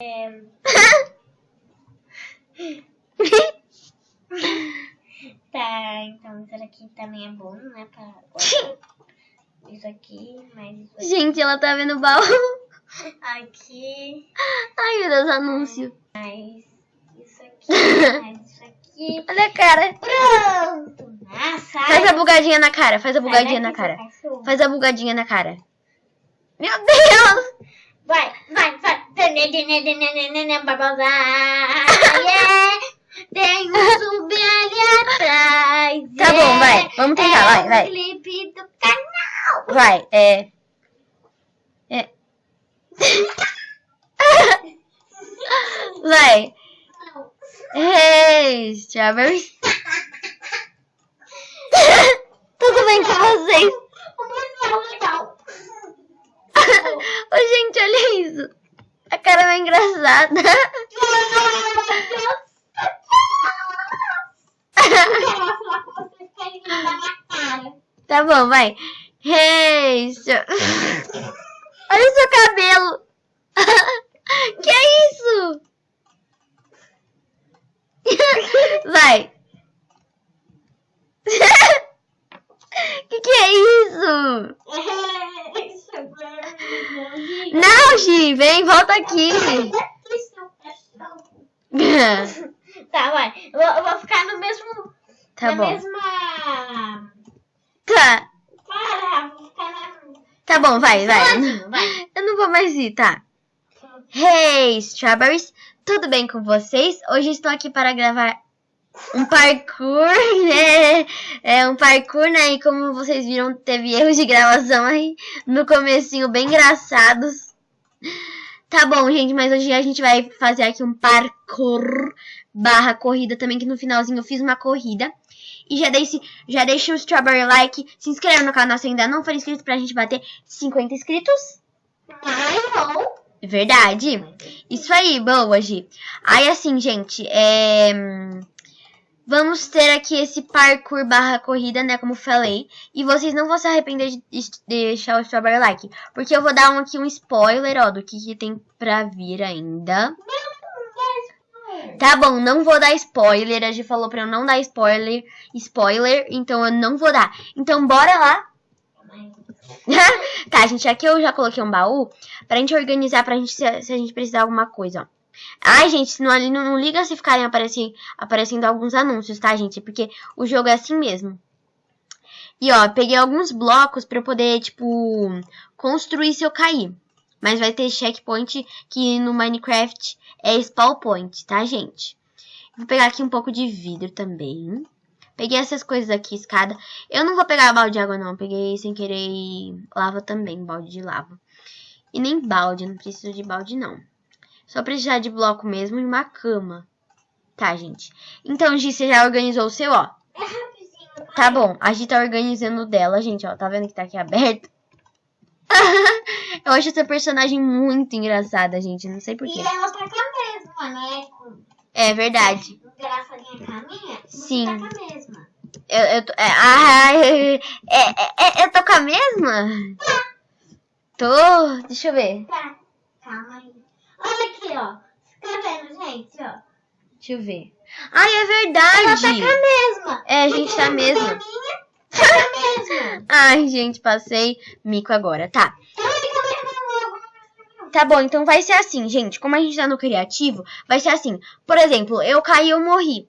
É... tá, então isso aqui também é bom, né? Pra. Isso aqui, mais isso aqui. Gente, ela tá vendo o baú. Aqui, Ai, meu Deus, anúncio. mais isso aqui, mais isso aqui. Olha a cara. Pronto! Ah! Faz a bugadinha na cara, faz a bugadinha na cara. Faz a bugadinha na cara. Meu Deus! Vai, vai, vai. Yeah. Tem um zumbi ali atrás. Tá bom, vai. Vamos tentar, é vai, o vai. clipe do canal. Vai, é. É. Vai. Hey, strawberries. Tudo bem com vocês? Muito legal. Ô, gente, olha isso. Cara é engraçada. Tá bom, vai. Hey, stra- Olha o seu cabelo. que é isso? Vai. que que é isso? Não, Gi, vem, volta aqui. Tá, vai. Eu, eu vou ficar no mesmo. Tá na bom. mesma. Tá. Para, vou ficar na. Tá bom, vai, vai. Vai. Eu não vou mais ir, tá? Hey, Strawberries! Tudo bem com vocês? Hoje estou aqui para gravar um parkour, né? É um parkour, né? E como vocês viram, teve erros de gravação aí no comecinho bem engraçados. Tá bom, gente, mas hoje a gente vai fazer aqui um parkour barra corrida também, que no finalzinho eu fiz uma corrida. E já deixe, já deixe o strawberry like, se inscreva no canal se ainda não for inscrito pra gente bater 50 inscritos. Ai, não. Verdade. Isso aí, boa, Gi. Aí, assim, gente, é... Vamos ter aqui esse parkour barra corrida, né, como falei. E vocês não vão se arrepender de de deixar o strawberry like. Porque eu vou dar um, aqui um spoiler, ó, do que, que tem pra vir ainda. Tá bom, não vou dar spoiler. A Gi falou pra eu não dar spoiler, spoiler, então eu não vou dar. Então, bora lá tá, gente, aqui eu já coloquei um baú pra gente organizar, pra gente, se, se a gente precisar de alguma coisa, ó. Ai, gente, não, não, não liga se ficarem aparecendo, aparecendo alguns anúncios, tá, gente? Porque o jogo é assim mesmo. E, ó, peguei alguns blocos pra eu poder, tipo, construir se eu cair. Mas vai ter checkpoint que no Minecraft é spawn point, tá, gente? Vou pegar aqui um pouco de vidro também. Peguei essas coisas aqui, escada. Eu não vou pegar balde de água, não. Peguei sem querer lava também, balde de lava. E nem balde, não preciso de balde, não. Só precisar de bloco mesmo e uma cama. Tá, gente. Então, Gi, você já organizou o seu, ó. É rapidinho. Tá bom, a Gi tá organizando o dela, gente, ó. Tá vendo que tá aqui aberto? Eu acho essa personagem muito engraçada, gente. Não sei E porquê. ela tá com a mesma, né? Com É verdade. engraçadinha com a minha. Sim. Tá com a mesma. Eu, eu, tô- é, ah, é, é, é, eu tô com a mesma? Tô. Deixa eu ver. Tá. Calma aí. Olha aqui, ó. Você tá vendo, gente, ó? Deixa eu ver. Ai, é Ela verdade. tá com a mesma. É, a gente tá. A minha tá mesma. Ai, gente, passei mico agora. Tá. Tá bom, então vai ser assim, gente. Como a gente tá no criativo, vai ser assim. Por exemplo, eu caí, eu morri.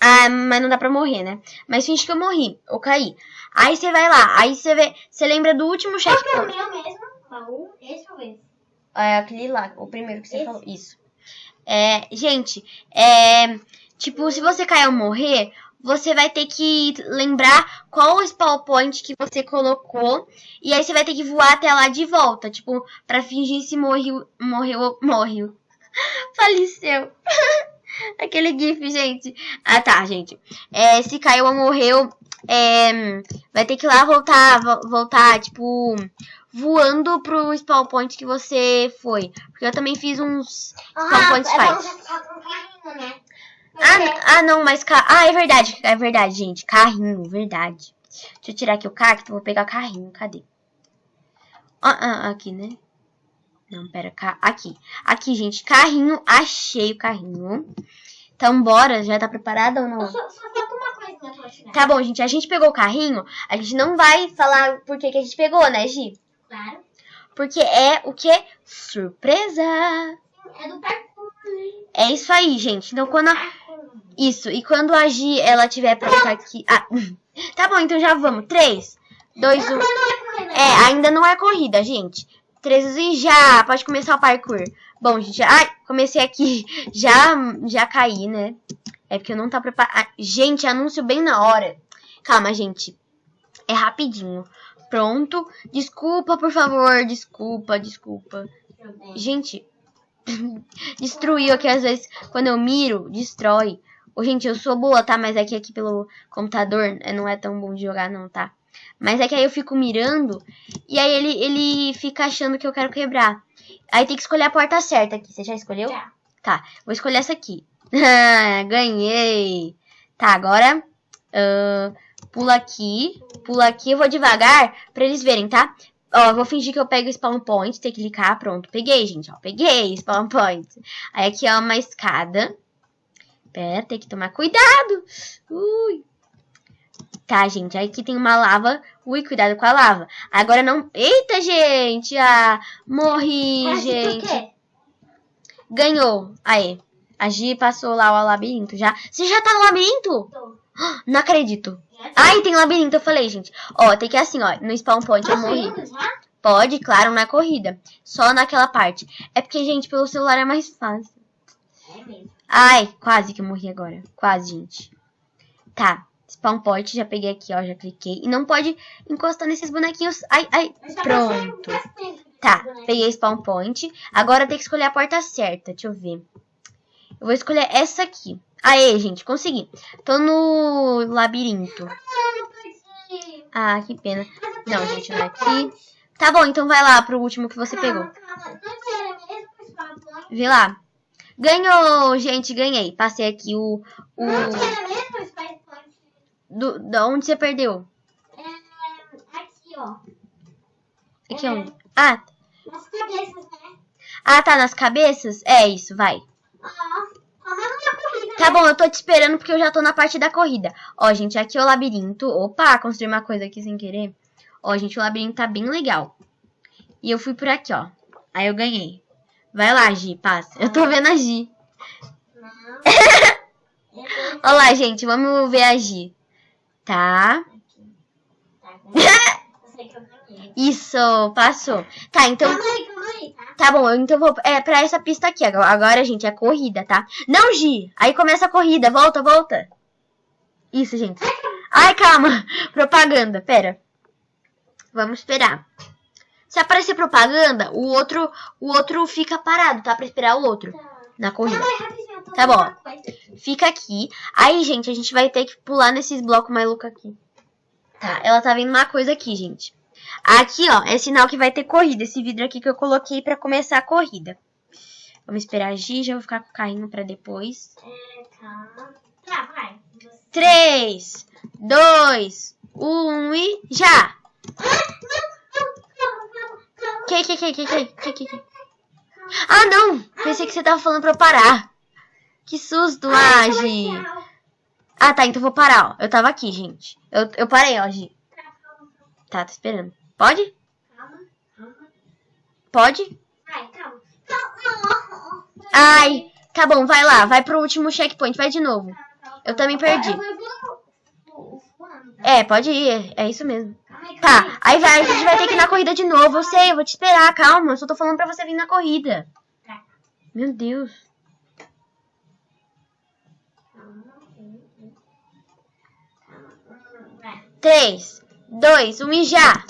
Ah, mas não dá pra morrer, né? Mas finge que eu morri, ou caí. Aí você vai lá, aí você vê, você lembra do último Qual que é o checkpoint. meu mesmo? Baú? Esse ou esse? É aquele lá, o primeiro que você Esse? falou. Isso. É, gente, é. Tipo, se você cair ou morrer, você vai ter que lembrar qual o spawn point que você colocou. E aí você vai ter que voar até lá de volta. Tipo, pra fingir se morreu. Morreu. Morreu. Faleceu. Aquele gif, gente. Ah, tá, gente. É, se caiu ou morreu, é, vai ter que ir lá voltar, vo- voltar, tipo, voando pro spawn point que você foi. Porque eu também fiz uns spawn points é carrinho, né? Ah, ah, não, mas... Ca... Ah, é verdade, é verdade, gente. Carrinho, verdade. Deixa eu tirar aqui o cacto, vou pegar carrinho, cadê? Ah, ah, aqui, né? Não, pera, ca- aqui. Aqui, gente, carrinho, achei o carrinho. Então, bora, já tá preparada ou não? Só, só falta uma Tá bom, gente, a gente pegou o carrinho, a gente não vai falar por que, que a gente pegou, né, Gi? Claro. Porque é o quê? Surpresa! É do parkour. É isso aí, gente. Então, quando a... Isso, e quando a Gi, ela tiver pronta aqui... Ah, tá bom, então já vamos. 3, 2, 1... Mas não é. É, ainda não é corrida, gente. 3 e já, pode começar o parkour. Bom, gente, ai, comecei aqui. Já, já caí, né? É porque eu não tá preparado. Gente, anúncio bem na hora. Calma, gente. É rapidinho. Pronto. Desculpa, por favor. Desculpa, desculpa. Gente, destruiu aqui às vezes. Quando eu miro, destrói. Ô, gente, eu sou boa, tá? Mas é que aqui pelo computador é, não é tão bom de jogar, não, tá? Mas é que aí eu fico mirando e aí ele, ele fica achando que eu quero quebrar. Aí tem que escolher a porta certa aqui. Você já escolheu? Já. Tá, vou escolher essa aqui. Ganhei. Tá, agora ahn, pula aqui, pula aqui. Eu vou devagar pra eles verem, tá? Ó, vou fingir que eu pego o spawn point, tem que clicar, pronto. Peguei, gente, ó, peguei spawn point. Aí aqui, ó, uma escada. Pera, tem que tomar cuidado. Ui. Tá, gente, aqui tem uma lava. Ui, cuidado com a lava. Agora não... Eita, gente! Ah, morri, Mas gente. por quê? Ganhou. Aí. A Gi passou lá o labirinto já. Você já tá no labirinto? Tô. Não acredito. Ai, tem labirinto, eu falei, gente. Ó, tem que ir assim, ó. No spawn point eu Posso morri. Pode, claro, na corrida. Só naquela parte. É porque, gente, pelo celular é mais fácil. É mesmo. Ai, quase que eu morri agora. Quase, gente. Tá. Spawn point, já peguei aqui, ó. Já cliquei. E não pode encostar nesses bonequinhos. Ai, ai. Pronto. Tá, peguei spawn point. Agora tem que escolher a porta certa. Deixa eu ver. Eu vou escolher essa aqui. Aê, gente, consegui. Tô no labirinto. Ah. Ah, que pena. Não, gente, não é aqui. Tá bom, então vai lá pro último que você pegou. Vê lá. Ganhou, gente, ganhei. Passei aqui o. o Não era mesmo o spawn point? Do, da onde você perdeu? É, aqui, ó. Aqui É. onde? Ah, Nas cabeças, né? ah, tá nas cabeças? É isso, vai. É corrida, Tá né? bom, eu tô te esperando porque eu já tô na parte da corrida. Ó, gente, aqui é o labirinto. Opa, construí uma coisa aqui sem querer. Ó, gente, o labirinto tá bem legal. E eu fui por aqui, ó. Aí eu ganhei. Vai lá, Gi, passa. Eu tô vendo a Gi. Não. Eu Ó lá, gente, vamos ver a Gi. Tá. Isso, passou. Tá, então. Calma aí, calma aí, tá? Tá bom, então eu vou. É pra essa pista aqui. Agora, agora, gente, é corrida, tá? Não, Gi! Aí começa a corrida. Volta, volta. Isso, gente. Ai, calma. Propaganda, pera. Vamos esperar. Se aparecer propaganda, o outro, o outro fica parado, tá? Pra esperar o outro Tá. na corrida. Calma aí, Tá bom. Fica aqui. Aí, gente, a gente vai ter que pular nesses blocos malucos aqui. Tá, ela tá vendo uma coisa aqui, gente. Aqui, ó, é sinal que vai ter corrida. Esse vidro aqui que eu coloquei pra começar a corrida. Vamos esperar agir, já vou ficar com o carrinho pra depois. É, calma. Tá, vai. Você- 3, 2, 1 e já! Que, que, que, que, que, que, que, que? Ah, não! Pensei que você tava falando pra eu parar. Que susto, Ai, Agi. Ah, tá, então vou parar, ó. Eu tava aqui, gente. Eu, eu parei, ó, Agi. Tá, Tá, tô esperando. Pode? calma, calma. Pode? Vai, calma. Calma. Ai, tá bom, vai lá. Vai pro último checkpoint, vai de novo. Eu também perdi. Eu voando, tá? É, pode ir, é, isso mesmo. Tá, aí vai, a gente vai ter que ir na corrida de novo. Eu sei, eu vou te esperar, calma. Eu só tô falando pra você vir na corrida. Tá. Meu Deus. 3, 2, 1 e já!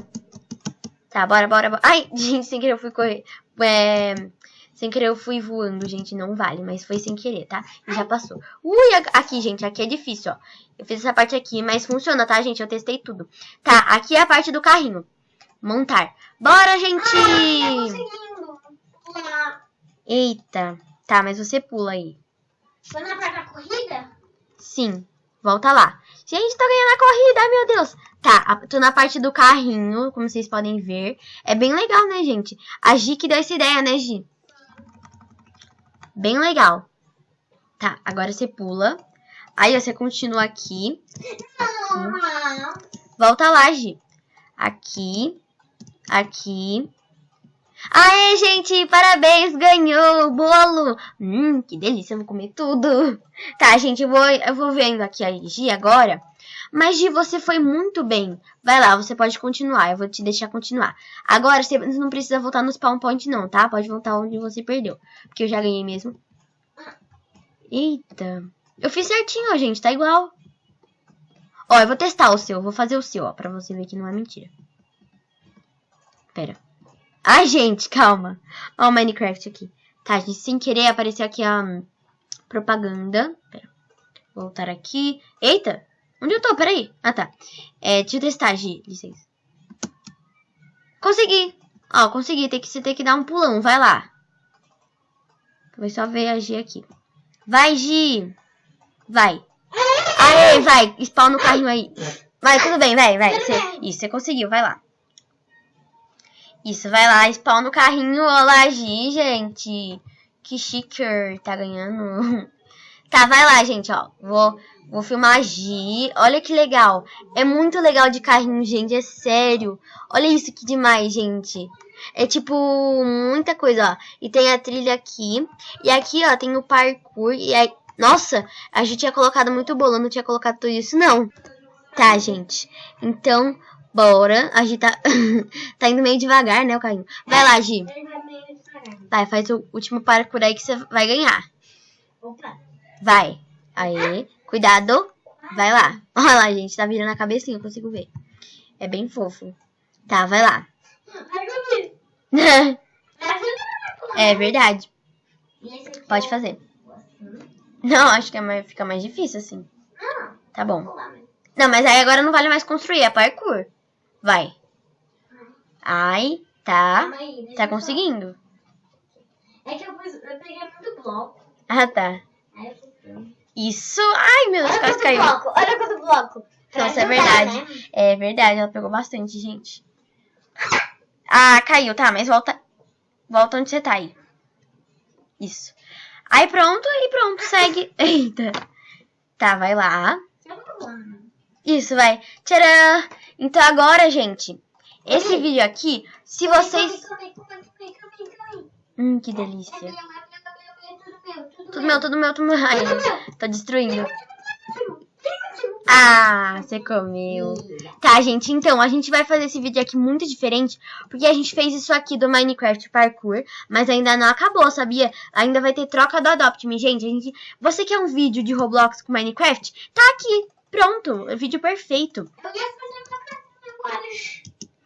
Tá, bora, bora, bora. Ai, gente, sem querer eu fui correr. É, sem querer eu fui voando, gente. Não vale, mas foi sem querer, tá? E já passou. Ui, aqui, gente, aqui é difícil, ó. Eu fiz essa parte aqui, mas funciona, tá, gente? Eu testei tudo. Tá, aqui é a parte do carrinho. Montar. Bora, gente! Conseguindo. Pular. Eita. Tá, mas você pula aí. Foi na parte da corrida? Sim. Volta lá. Gente, tô ganhando a corrida, meu Deus. Tá, tô na parte do carrinho, como vocês podem ver. É bem legal, né, gente? A Gi que deu essa ideia, né, Gi? Bem legal. Tá, agora você pula. Aí você continua aqui. Volta lá, Gi. Aqui. Aqui. Aê, gente, parabéns, ganhou o bolo. Hum, que delícia, eu vou comer tudo. Tá, gente, eu vou, eu vou vendo aqui a Gi agora. Mas, Gi, você foi muito bem. Vai lá, você pode continuar, eu vou te deixar continuar. Agora, você não precisa voltar no spawn point não, tá? Pode voltar onde você perdeu. Porque eu já ganhei mesmo. Eita. Eu fiz certinho, gente, tá igual. Ó, eu vou testar o seu, vou fazer o seu, ó, pra você ver que não é mentira. Pera. Ai, gente, calma. Ó o Minecraft aqui. Tá, gente, sem querer apareceu aqui a hum, propaganda. Pera. Voltar aqui. Eita! Onde eu tô? Peraí. Ah, tá. É, deixa eu testar, Gi. Licença. Consegui. Ó, consegui. Tem que, você tem que dar um pulão. Vai lá. Vou só ver a Gi aqui. Vai, Gi. Vai. Aê, vai. Spawn no carrinho aí. Vai, tudo bem, vai, vai. Isso, você conseguiu. Vai lá. Isso, vai lá, spawn no carrinho. Olá, Gi, gente. Que chique, tá ganhando. Tá, vai lá, gente, ó. Vou, vou filmar a Gi. Olha que legal. É muito legal de carrinho, gente, é sério. Olha isso que demais, gente. É tipo muita coisa, ó. E tem a trilha aqui. E aqui, ó, tem o parkour. E aí. Nossa, a gente tinha colocado muito bolo. Não tinha colocado tudo isso, não. Tá, gente. Então, bora. A Gi tá, tá indo meio devagar, né, o carrinho. Vai lá, Gi. Vai faz o último parkour aí que você vai ganhar. Opa. Vai. Aê. Cuidado. Vai lá. Olha lá, gente. Tá virando a cabecinha, eu consigo ver. É bem fofo. Tá, vai lá. É verdade. Pode é fazer. Não, acho que é mais, fica mais difícil assim. Não, Tá bom. mas- Não, mas aí agora não vale mais construir, é parkour. Vai. Ai, tá. Aí, Tá conseguindo. É que eu, eu peguei muito bloco. Ah, tá. Isso. Ai, meu Deus, Olha quase caiu. bloco, olha quanto bloco. Pra Nossa, é ajudar, verdade. né? É verdade, ela pegou bastante, gente. Ah, caiu, tá, mas volta. Volta onde você tá aí. Isso. Aí pronto, aí pronto, segue. Eita. Tá, vai lá. Eu vou lá. Isso, vai. Tcharam! Então agora, gente, esse vídeo aqui, se vocês. Calma aí, calma. Hum, que delícia. tudo meu, tudo meu, tudo meu, tudo meu. Ai, meu. tô destruindo. Ah, você comeu. Tá, gente, então a gente vai fazer esse vídeo aqui muito diferente, porque a gente fez isso aqui do Minecraft Parkour, mas ainda não acabou, sabia? Ainda vai ter troca do Adopt Me, gente. Gente... Você quer um vídeo de Roblox com Minecraft? Tá aqui, pronto, vídeo perfeito.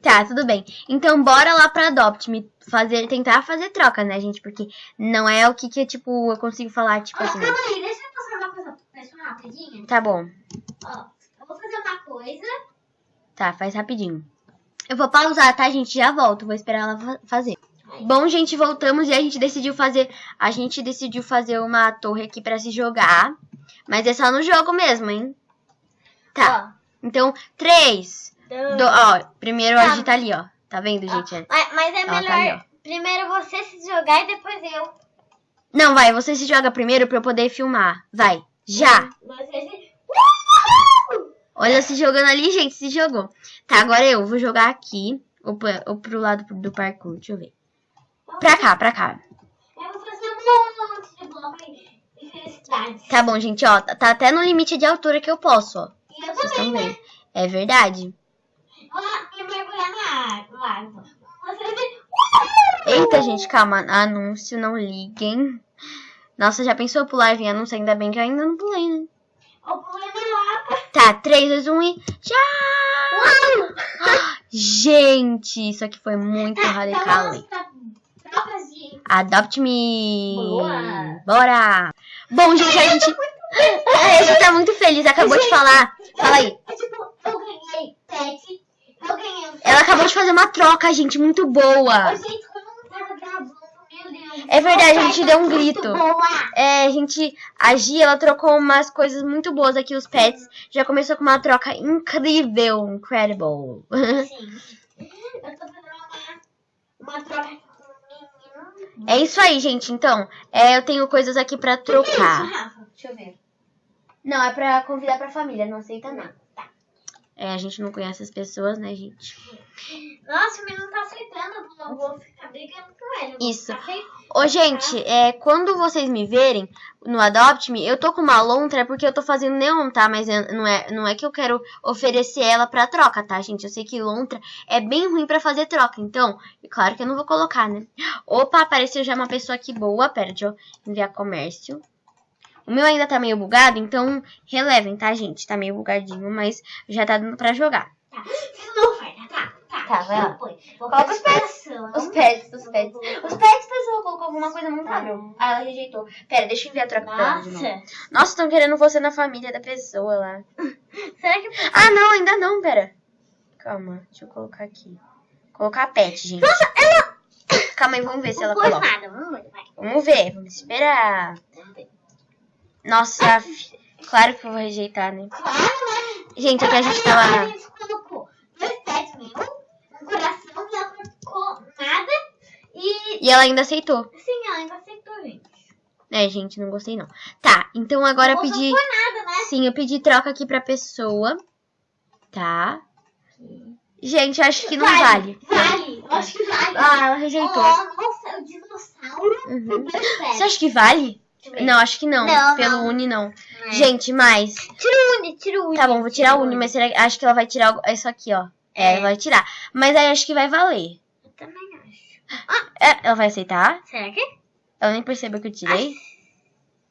Tá, tudo bem. Então bora lá pra Adopt Me fazer, tentar fazer troca, né, gente? Porque não é o que que, tipo, eu consigo falar, tipo Ó, assim. calma aí, deixa eu passar uma coisa pessoal rapidinho. Tá bom. Ó, eu vou fazer uma coisa. Tá, faz rapidinho. Eu vou pausar, tá, gente? Já volto. Vou esperar ela fa- fazer. Bom, gente, voltamos e a gente decidiu fazer. A gente decidiu fazer uma torre aqui pra se jogar. Mas é só no jogo mesmo, hein? Tá. Então, três. Ó, Do, ó, primeiro Tá. a gente tá ali, ó. Tá vendo, gente? Ó, mas, mas é Ela tá melhor ali, ó. primeiro você se jogar e depois eu. Não, vai, você se joga primeiro pra eu poder filmar. Vai. Já. Você se... Olha se jogando ali, gente, se jogou. Tá, agora eu vou jogar aqui. Ou, pra- ou pro lado do parkour, deixa eu ver. Pra cá, pra cá. Eu vou fazer um monte de bloco de felicidade. Tá bom, gente, ó. Tá tá até no limite de altura que eu posso, ó. E eu Vocês também, estão né? É verdade. E mergulhar na água. Você. Eita, gente, calma. Anúncio, não liguem. Nossa, já pensou pular em anúncio? Ainda bem que eu ainda não pulei, né? Eu pulei na água. Tá, 3, 2, 1 e. Já! Gente, isso aqui foi muito radical. hein? Trocas de... Adopt me! Boa. Bora! Bom, gente, a gente. A gente tá muito feliz, acabou de falar. Fala aí. É tipo, eu ganhei pet. Eu ganhei um Ela acabou de fazer uma troca, gente, muito boa. Gente, como não tava gravando, meu Deus. É verdade, a gente deu um Muito grito. É, a gente. A Gi, ela trocou umas coisas muito boas aqui, os pets. Já começou com uma troca incrível. Incredible. Sim. Eu tô fazendo uma, uma troca com o menino. É isso aí, gente. Então, é, eu tenho coisas aqui pra trocar. Deixa eu ver. Não, é pra convidar pra família, não aceita não. É, a gente não conhece as pessoas, né, gente? Nossa, o menino tá aceitando. Eu eu vou ficar brigando com ele. Isso. Ô, gente, é, quando vocês me verem no Adopt Me, eu tô com uma lontra porque eu tô fazendo neon, tá? Mas é- não é, não é que eu quero oferecer ela pra troca, tá, gente? Eu sei que lontra é bem ruim pra fazer troca, então, é claro que eu não vou colocar, né? Opa, apareceu já uma pessoa aqui boa. Pera, deixa eu enviar comércio. O meu ainda tá meio bugado, então relevem, tá, gente? Tá meio bugadinho, mas já tá dando pra jogar. Tá. Fiz uma oferta. Tá, tá. Tá, vai lá. Coloca os pets. Os pets, os pets. Os pets, pessoal, colocou alguma coisa muito hábil. Ah, ela rejeitou. Pera, deixa eu enviar a troca pra ela de novo. Nossa. Nossa, estão querendo você na família da pessoa lá. Será que... Ah, não, ainda não, pera. Calma, deixa eu colocar aqui. Colocar pet, gente. Nossa, ela... Calma aí, vamos ver se ela Não coloca. nada. Vamos ver. Vai. Vamos ver, vamos esperar. Vamos ver. Nossa, claro que eu vou rejeitar, né? Claro? Gente, é que a gente A tava... gente colocou dois pets meu, um coração e ela não colocou nada. E E ela ainda aceitou. sim, ela ainda aceitou, gente. É, gente, não gostei não. Tá, então agora eu pedi... nada, né? Sim, eu pedi troca aqui pra pessoa. Tá. Gente, eu acho que não vale. Vale. Eu acho que vale. Ah, ela rejeitou. Oh, nossa, o dinossauro. Uhum. Você acha que vale? Ver. Não, acho que não. Não, Pelo não. Uni, não. É. Gente, mais. Tira o Uni, tira o Uni. Tá bom, vou tirar o Uni, mas será acho que ela vai tirar o- isso aqui, ó. É, É. ela vai tirar. Mas aí acho que vai valer. Eu também acho. É, ela vai aceitar? Será que? Ela nem percebeu que eu tirei?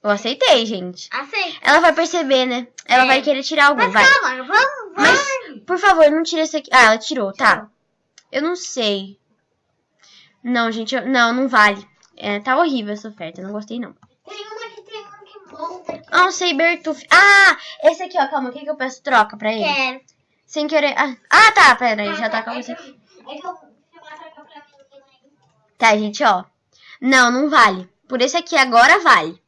Eu aceitei, gente. Aceita. Ela vai perceber, né? Ela É. vai querer tirar algum, Mas vai. calma, vamos, vai. Mas, por favor, não tira esse aqui. Ah, ela tirou, tá. Tirou. Eu não sei. Não, gente, eu- não, não vale. É, tá horrível essa oferta, eu não gostei não. Tem uma que tem um que monta aqui. Ah, um Sabertooth. Ah, esse aqui, ó, calma, o que que eu peço troca pra ele? Quero. Sem querer. Ah, ah, tá, pera aí, já tá com É você. É aí. Tá, gente, ó. Não, não vale. Por esse aqui agora vale.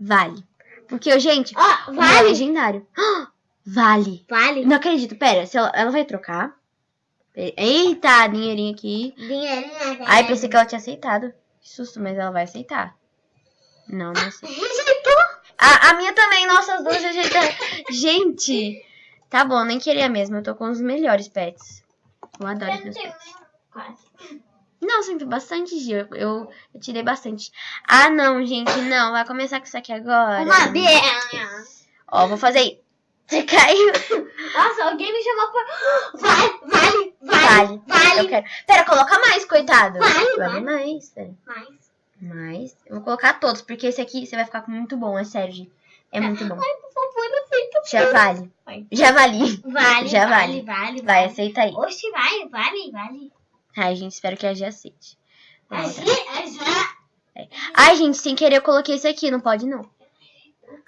Vale. Porque, gente, Ó, o meu é vale. legendário. Ah, Vale. Vale. Não acredito. Pera, se ela, ela vai trocar. Eita, dinheirinho aqui. Dinheirinho. Ai, pensei que ela tinha aceitado. Que susto, mas ela vai aceitar. Não, não sei. A, a minha também, nossa, as duas rejeitaram. Gente, tá bom, nem queria mesmo. Eu tô com os melhores pets. Eu adoro Eu os meus pets. Quase. Não, sempre bastante, Gil. Eu, eu, tirei bastante. Ah, não, gente, não. Vai começar com isso aqui agora. Uma bela. Ó, vou fazer aí. Você caiu. Nossa, alguém me chamou por. Vale, vale, Vale. vale. Vale. Eu quero. Pera, coloca mais, coitado. Vale, vale. mais. Mais. Mais. Eu vou colocar todos, porque esse aqui você vai ficar muito bom, é sério, gente. É muito bom. Ai, por favor, aceita. Já vale. Vai. Já vali. Vale, Já vale, vale. vale, Vai, vale. aceita aí. Oxe, vai, vale, vale. Ai, gente, espero que a G aceite. A. G, já. Ai, gente, sem querer eu coloquei esse aqui, não pode não.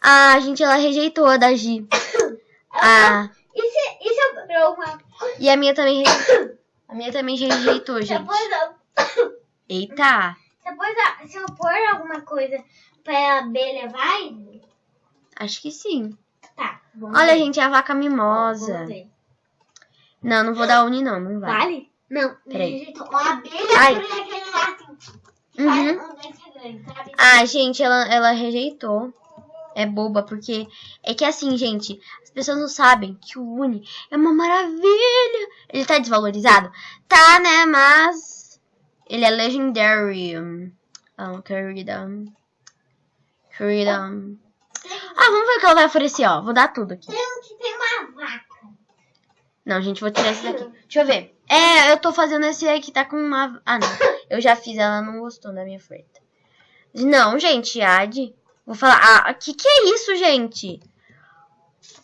Ah, gente, ela rejeitou a da G. Ah, se eu pôr uma. e a minha também rejeitou. A minha também rejeitou, gente. Eita. Se eu pôr, a- se eu pôr alguma coisa pra abelha, vai? Acho que sim. Tá. Olha, ver. gente, a vaca mimosa. Não, não vou dar uni não, não vai. Vale? Não. Peraí. Uma abelha Ai. aquele lá assim. Uhum. Um sabe? Ah, gente, ela, ela rejeitou. É boba, porque é que assim, gente, as pessoas não sabem que o Uni é uma maravilha. Ele tá desvalorizado? Tá, né? Mas ele é legendary. Ah, querida. Querida. Ah, vamos ver o que ela vai oferecer, ó. Vou dar tudo aqui. Tem que tem uma vaca. Não, gente, vou tirar esse daqui. Deixa eu ver. É, eu tô fazendo esse aí que tá com uma. Ah, não. Eu já fiz, ela não gostou da minha oferta. Não, gente, Ad. Vou falar. Ah, que que é isso, gente?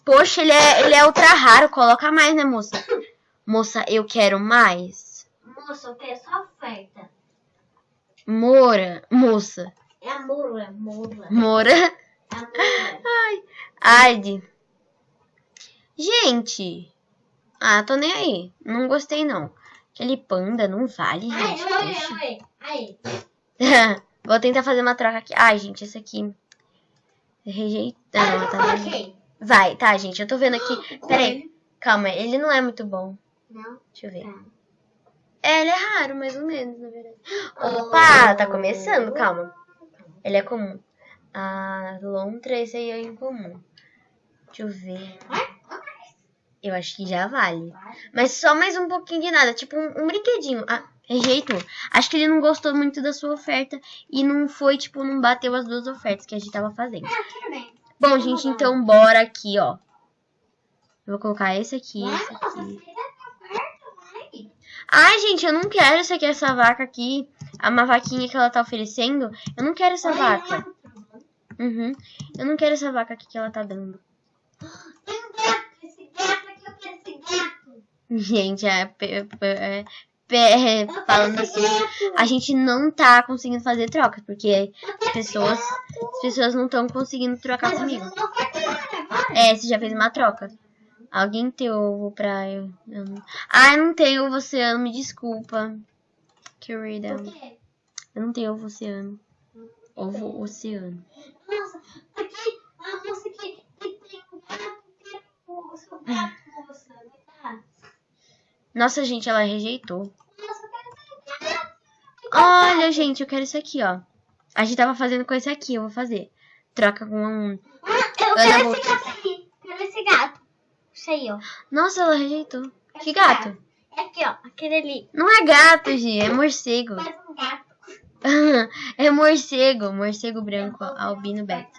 Poxa, ele é, ele é ultra raro. Coloca mais, né, moça? Moça, eu quero mais. Moça, eu quero só oferta. Mora. Moça. É a moura, moura. É a moura. Ad. Gente. Ah, tô nem aí. Não gostei, não. Aquele panda não vale, Ai, gente. oi. Aí. Vou tentar fazer uma troca aqui. Ai, gente, esse aqui. Rejeitando, tá vendo? Ok. Vai, tá, gente. Eu tô vendo aqui. Peraí. Calma, ele não é muito bom. Não? Deixa eu ver. Tá. É, ele é raro, mais ou menos, na verdade. Opa, tá começando, calma. Ele é comum. A lontra, esse aí é incomum. Deixa eu ver. Eu acho que já vale. Mas só mais um pouquinho de nada, tipo um, um brinquedinho. Ah, rejeitou. Acho que ele não gostou muito da sua oferta e não foi, tipo, não bateu as duas ofertas que a gente tava fazendo. Ah, tudo bem. Bom, gente, então bora aqui, ó. Eu vou colocar esse aqui, esse aqui. você tá perto, vai. Ai, gente, eu não quero essa aqui, essa vaca aqui. A uma vaquinha que ela tá oferecendo. Eu não quero essa vaca. Uhum. Eu não quero essa vaca aqui que ela tá dando. Tem um gato, esse gato aqui, eu quero esse gato. Gente, é, é, pe- falando assim, a gente não tá conseguindo fazer troca, porque as pessoas, as pessoas não estão conseguindo trocar comigo. É, você já fez uma troca. Alguém tem ovo pra eu. eu não... Ah, eu não tenho ovo oceano, me desculpa. Querida. Por quê? Eu não tenho ovo oceano. Ovo oceano. Nossa, aqui, a moça que, que tem um gato, quer o seu gato, moça, dá. Nossa, gente, ela rejeitou. Nossa, eu quero esse gato. Olha, gente, eu quero isso aqui, ó. A gente tava fazendo com esse aqui, eu vou fazer. Troca com um. Ah, eu quero esse gato aqui. Quero esse gato. Isso aí, ó. Nossa, ela rejeitou. Que Esse gato? É aqui, ó. Aquele ali. Não é gato, Gi, é morcego. Faz um gato. é morcego, morcego branco, albino beta.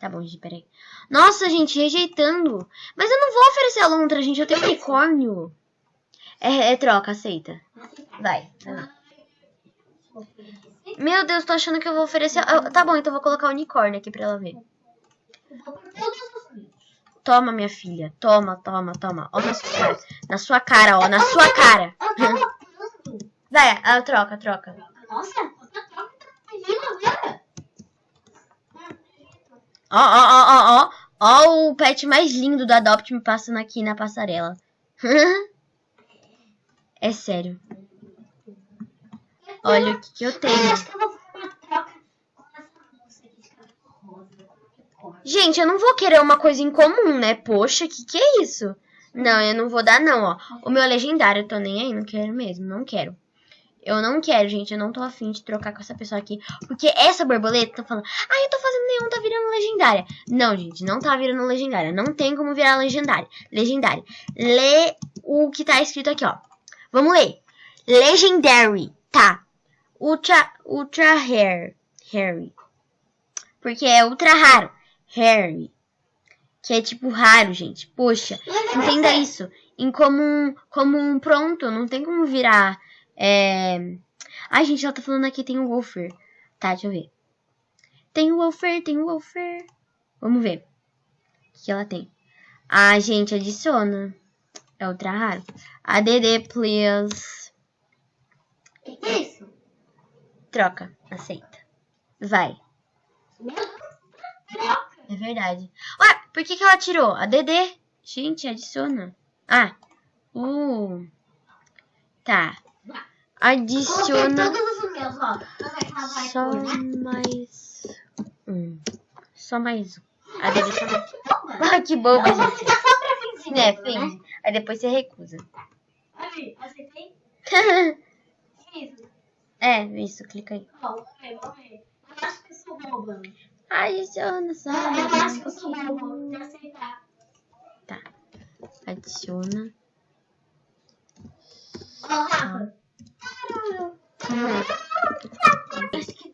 Tá bom, Gi, peraí. Nossa, gente, rejeitando. Mas eu não vou oferecer a lontra, gente, eu tenho unicórnio. É, é troca, aceita. Vai, vai lá. Meu Deus, tô achando que eu vou oferecer. eu- tá bom, então eu vou colocar unicórnio aqui pra ela ver. Eu vou por todos os vídeos. Toma, minha filha. Toma, toma, toma. Ó na sua cara. Na sua cara, ó. Na sua cara. Vai, ah, troca, troca. Nossa, tá. Ó, ó, ó, ó, ó. Ó o pet mais lindo do Adopt me passando aqui na passarela. é sério. Olha o que, que eu Eu tenho. acho que eu vou fazer uma troca com essa moça aqui de cabelo rosa. Gente, eu não vou querer uma coisa em comum, né? Poxa, que que é isso? Não, eu não vou dar não, ó. O meu é legendário, eu tô nem aí, não quero mesmo, não quero. Eu não quero, gente, eu não tô afim de trocar com essa pessoa aqui. Porque essa borboleta tá falando, ah, eu tô fazendo nenhum, tá virando legendária. Não, gente, não tá virando legendária. Não tem como virar legendária. Legendária. Lê o que tá escrito aqui, ó. Vamos ler. Legendary, tá. Ultra, ultra rare. Harry. Porque é ultra raro. Harry. Que é tipo raro, gente. Poxa, entenda isso. Em comum, pronto, não tem como virar. É... Ai, gente, ela tá falando aqui tem o Wolfer. Tá, deixa eu ver. Tem o Wolfer, tem o Wolfer. Vamos ver. O que ela tem? Ah, gente, adiciona. É ultra raro. ADD, please. O que, que é isso? Troca. Aceita. Vai. Meu. É verdade. Ué, por que, que ela tirou? A DD. Gente, adiciona. Ah. Uh. Tá. Adiciona só mais um. Só mais um. A DD só mais. Ah, que boba, gente. É, né? finge. Aí depois você recusa. É, isso, clica aí. Ó, vamos ver, vamos ver. Eu acho que eu sou boba. Adiciona só Eu mais acho que eu sou pouquinho. Vou aceitar. Tá. Adiciona. Ó, Rafa. Que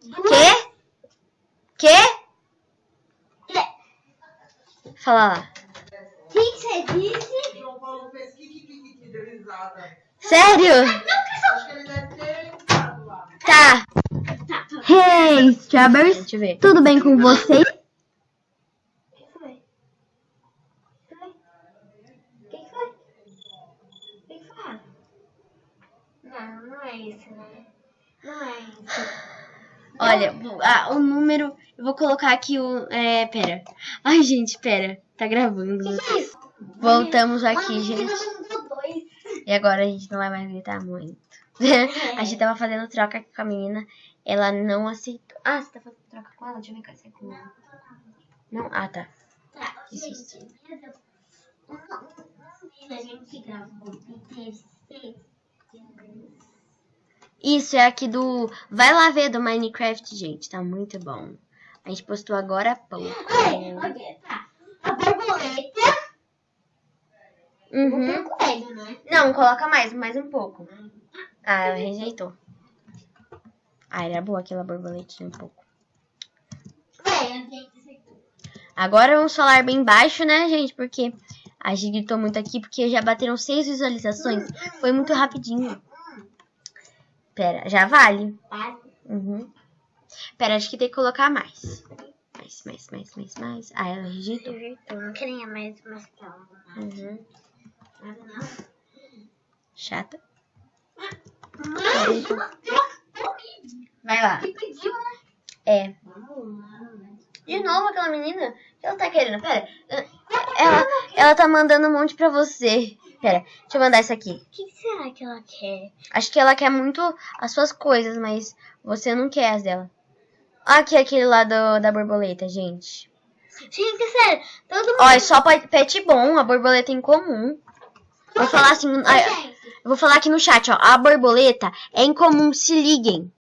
duas. Quê? Quê? Fala lá. O que que você disse? João Paulo fez kikikiki, deu risada. Sério? Acho que ele deve ter entrado lá. Tá. Tá, tá. Hey, Strawberries. Tudo bem com vocês? O que foi? Foi? O que que foi? O que que foi? Não, não é isso, né? Não é isso. Olha, ah, o número. Eu vou colocar aqui o. É, pera. Ai, gente, pera. Tá gravando. Que que é isso? Voltamos aqui, Mano, gente. E agora a gente não vai mais gritar muito. a gente tava fazendo troca aqui com a menina. Ela não aceitou. Ah, você tá fazendo troca com ela? Deixa eu ver se é com ela. Não? Ah, tá. Tá, gente. Um, um, um a gente gravou. Isso é aqui do. Vai lá ver do Minecraft, gente. Tá muito bom. A gente postou agora há pouco. Olha, olha, tá. A borboleta. Uhum. pôr coelho, né? Não, coloca mais, mais um pouco. Ah, ela rejeitou. Ah, era boa aquela borboletinha um pouco. Agora vamos falar bem baixo, né, gente? Porque a gente gritou muito aqui, porque já bateram seis visualizações. Foi muito rapidinho. Pera, já vale. Vale. Uhum. Pera, acho que tem que colocar mais. Mais, mais, mais, mais, mais. Ah, ela rejeitou. Eu não queria mais mais calma. Uhum. Chata. Mãe, Vai lá. que pediu, né? É. De novo aquela menina? O que ela tá querendo? Pera. Ela, ela tá mandando um monte pra você. Pera, deixa eu mandar isso aqui. O que será que ela quer? Acho que ela quer muito as suas coisas, mas você não quer as dela. Aqui aquele lá do, da borboleta, gente. Gente, sério, todo mundo. Ó, é só pet bom, a borboleta em comum. Vou falar assim, vou falar aqui no chat, ó. A borboleta é incomum, se liguem.